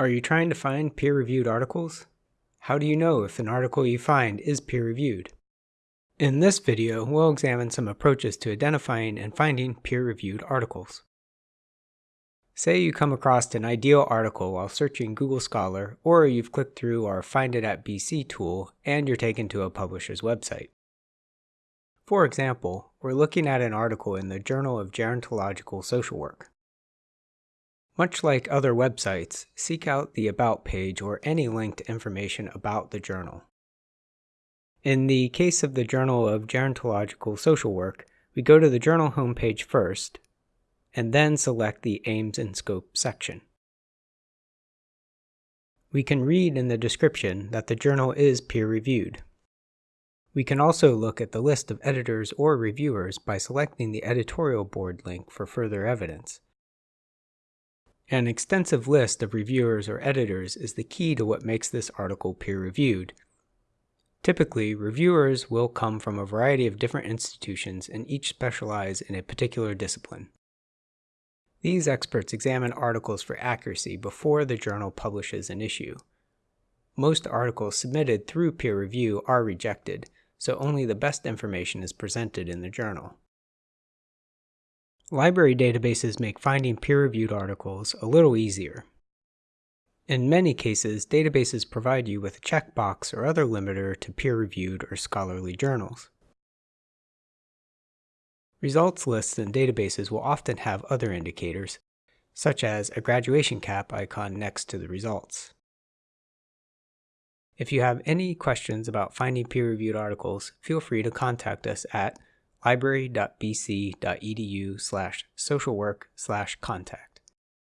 Are you trying to find peer-reviewed articles? How do you know if an article you find is peer-reviewed? In this video, we'll examine some approaches to identifying and finding peer-reviewed articles. Say you come across an ideal article while searching Google Scholar, or you've clicked through our Find It at BC tool and you're taken to a publisher's website. For example, we're looking at an article in the Journal of Gerontological Social Work. Much like other websites, seek out the About page or any linked information about the journal. In the case of the Journal of Gerontological Social Work, we go to the journal homepage first, and then select the Aims and Scope section. We can read in the description that the journal is peer-reviewed. We can also look at the list of editors or reviewers by selecting the editorial board link for further evidence. An extensive list of reviewers or editors is the key to what makes this article peer-reviewed. Typically, reviewers will come from a variety of different institutions and each specialize in a particular discipline. These experts examine articles for accuracy before the journal publishes an issue. Most articles submitted through peer review are rejected, so only the best information is presented in the journal. Library databases make finding peer-reviewed articles a little easier. In many cases, databases provide you with a checkbox or other limiter to peer-reviewed or scholarly journals. Results lists and databases will often have other indicators, such as a graduation cap icon next to the results. If you have any questions about finding peer-reviewed articles, feel free to contact us at library.bc.edu slash socialwork slash contact.